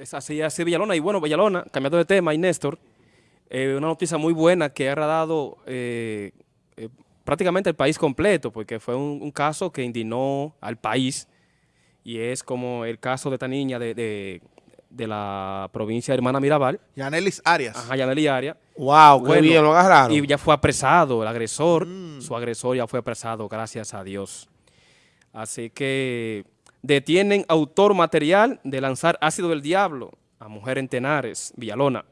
Es así, así Villalona. Y bueno, Villalona, cambiando de tema, y Néstor, eh, una noticia muy buena que ha dado eh, eh, prácticamente el país completo, porque fue un, un, caso que indignó al país, y es como el caso de esta niña de, de, de la provincia de Hermana Mirabal. Yanelis Arias. Ajá, Yanelis Arias. Wow, qué bien, lo agarraron. Y ya fue apresado el agresor, mm. su agresor ya fue apresado, gracias a Dios. Así que detienen autor material de lanzar ácido del diablo a mujer en Tenares, Villalona.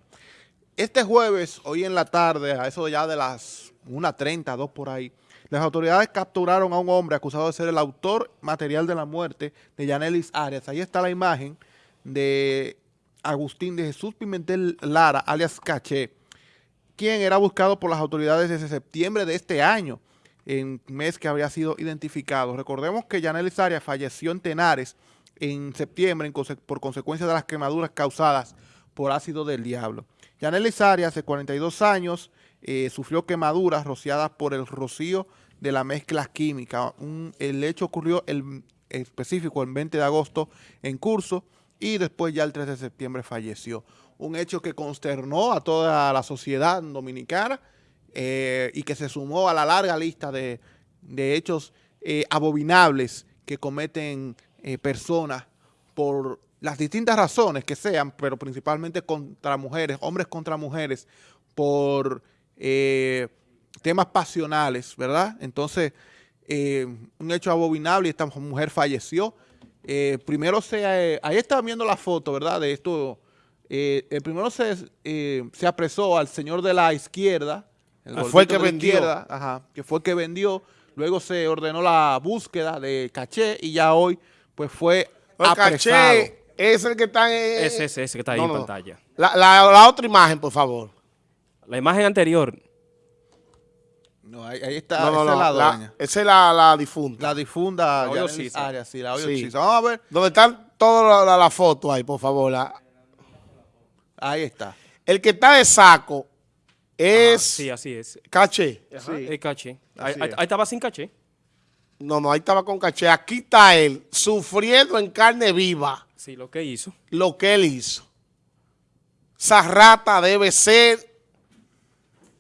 Este jueves, hoy en la tarde, a eso ya de las 1.30, 2 por ahí, las autoridades capturaron a un hombre acusado de ser el autor material de la muerte de Yanelis Arias. Ahí está la imagen de Agustín de Jesús Pimentel Lara, alias Caché, quien era buscado por las autoridades desde septiembre de este año en mes que había sido identificado. Recordemos que Yanelis Arias falleció en Tenares en septiembre por consecuencia de las quemaduras causadas por ácido del diablo. Yanelis Arias, de 42 años, eh, sufrió quemaduras rociadas por el rocío de la mezcla química. el hecho ocurrió específico el 20 de agosto en curso y después ya el 3 de septiembre falleció. Un hecho que consternó a toda la sociedad dominicana, eh, y que se sumó a la larga lista de, hechos eh, abominables que cometen eh, personas por las distintas razones que sean, pero principalmente contra mujeres, hombres contra mujeres, por temas pasionales, ¿verdad? Entonces, un hecho abominable y esta mujer falleció. primero se, ahí está viendo la foto, ¿verdad? De esto, primero se, se apresó al señor de la izquierda, Ah, fue el que vendió. que fue que vendió. Luego se ordenó la búsqueda de caché y ya hoy pues fue el caché es el que está en... Ese, ese, ese que está ahí en pantalla. La, la, otra imagen, por favor. La imagen anterior. No, ahí, está, esa es la dueña. esa es la, la difunta. La difunda la área, sí, la sí. Vamos a ver. ¿Dónde están todas las la fotos ahí, por favor? Ahí está. El que está de saco es... sí, así es. Caché. sí. Es caché. Ahí, estaba sin caché. No, no, ahí estaba con caché. Aquí está él, sufriendo en carne viva. Sí, lo que hizo. Lo que él hizo. Esa rata debe ser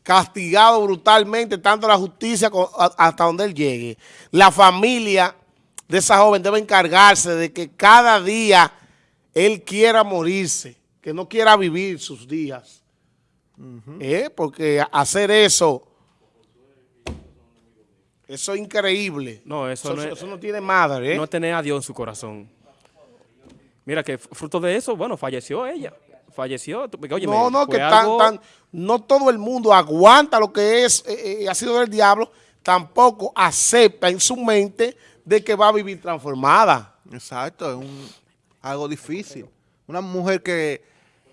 castigado brutalmente, tanto la justicia hasta donde él llegue. La familia de esa joven debe encargarse de que cada día él quiera morirse, que no quiera vivir sus días. ¿Eh? Porque hacer eso, eso es increíble. No, eso, no, tiene madre. ¿eh? No tener a Dios en su corazón. Mira que fruto de eso, bueno, falleció ella. Falleció. no, no, que tan, no todo el mundo aguanta lo que es, eh, ha sido del diablo, tampoco acepta en su mente de que va a vivir transformada. Exacto, es un, algo difícil. Una mujer que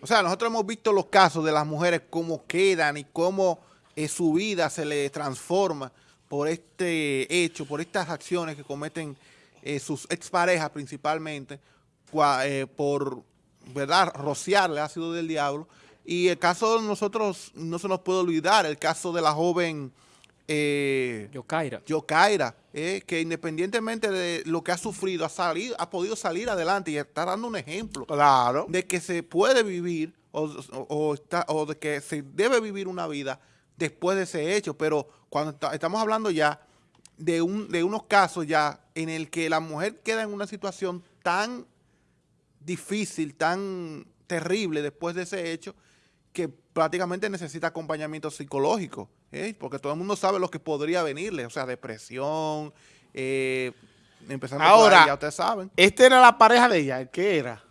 o sea, nosotros hemos visto los casos de las mujeres, cómo quedan y cómo eh, su vida se le transforma por este hecho, por estas acciones que cometen eh, sus exparejas principalmente, eh, por, ¿verdad?, rociarle ácido del diablo. Y el caso de nosotros, no se nos puede olvidar, el caso de la joven... Eh, Yokaira. Yokaira, eh, que independientemente de lo que ha sufrido, ha, salido, ha podido salir adelante y está dando un ejemplo claro. de que se puede vivir o, está, o de que se debe vivir una vida después de ese hecho. Pero cuando estamos hablando ya de, un, de unos casos ya en el que la mujer queda en una situación tan difícil, tan terrible después de ese hecho, que prácticamente necesita acompañamiento psicológico, ¿eh? porque todo el mundo sabe lo que podría venirle, o sea, depresión, eh, empezando Ahora, por ya ustedes saben. ¿esta era la pareja de ella? ¿Qué era?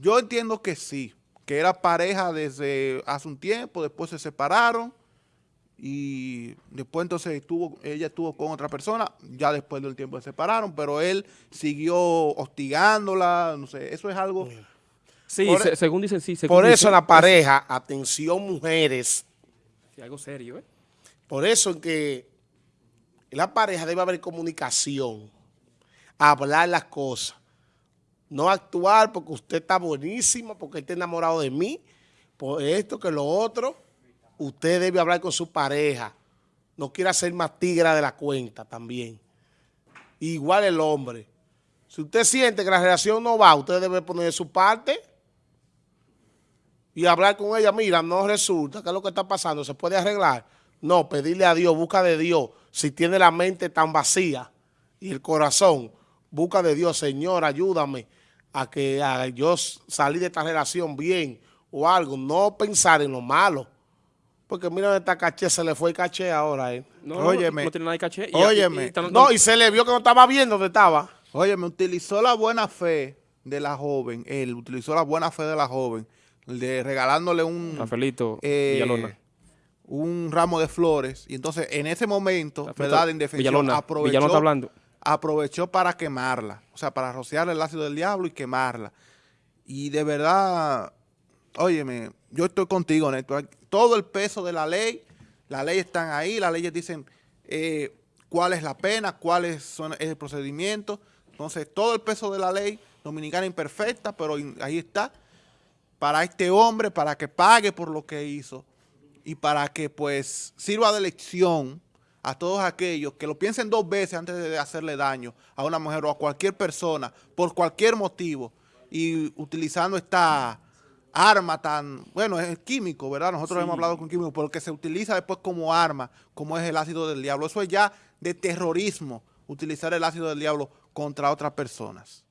Yo entiendo que sí, que era pareja desde hace un tiempo, después se separaron y después entonces estuvo, ella estuvo con otra persona, ya después del tiempo se separaron, pero él siguió hostigándola, no sé, eso es algo... Sí, según dicen, sí. por eso la pareja, atención mujeres. Sí, algo serio, ¿eh? Por eso que la pareja debe haber comunicación, hablar las cosas. No actuar porque usted está buenísimo, porque está enamorado de mí, por esto, que lo otro. Usted debe hablar con su pareja. No quiera ser más tigra de la cuenta también. Igual el hombre. Si usted siente que la relación no va, usted debe poner su parte y hablar con ella, mira, no resulta, ¿qué es lo que está pasando? ¿Se puede arreglar? No, pedirle a Dios, busca de Dios, si tiene la mente tan vacía y el corazón, busca de Dios, Señor, ayúdame a que a yo salir de esta relación bien o algo, no pensar en lo malo. Porque mira, esta caché se le fue el caché ahora. ¿eh? No, Óyeme. no tiene nada de caché. Óyeme. están- No, y se le vio que no estaba viendo dónde estaba. Oye, me utilizó la buena fe de la joven, él utilizó la buena fe de la joven, de regalándole un, Rafaelito eh, Villalona. un ramo de flores, y entonces en ese momento, Rafaelito ¿verdad? De indefensión, Villalona. aprovechó, Villalona está hablando. aprovechó para quemarla, o sea, para rociarle el ácido del diablo y quemarla. Y de verdad, óyeme, yo estoy contigo, Néstor. Todo el peso de la ley, las leyes están ahí, las leyes dicen eh, cuál es la pena, cuál es el procedimiento. Entonces, todo el peso de la ley dominicana imperfecta, pero ahí está, para este hombre, para que pague por lo que hizo y para que pues sirva de lección a todos aquellos que lo piensen dos veces antes de hacerle daño a una mujer o a cualquier persona por cualquier motivo y utilizando esta arma tan, bueno, es químico, ¿verdad? Nosotros hemos hablado con químico, pero que se utiliza después como arma, como es el ácido del diablo. Eso es ya de terrorismo, utilizar el ácido del diablo contra otras personas.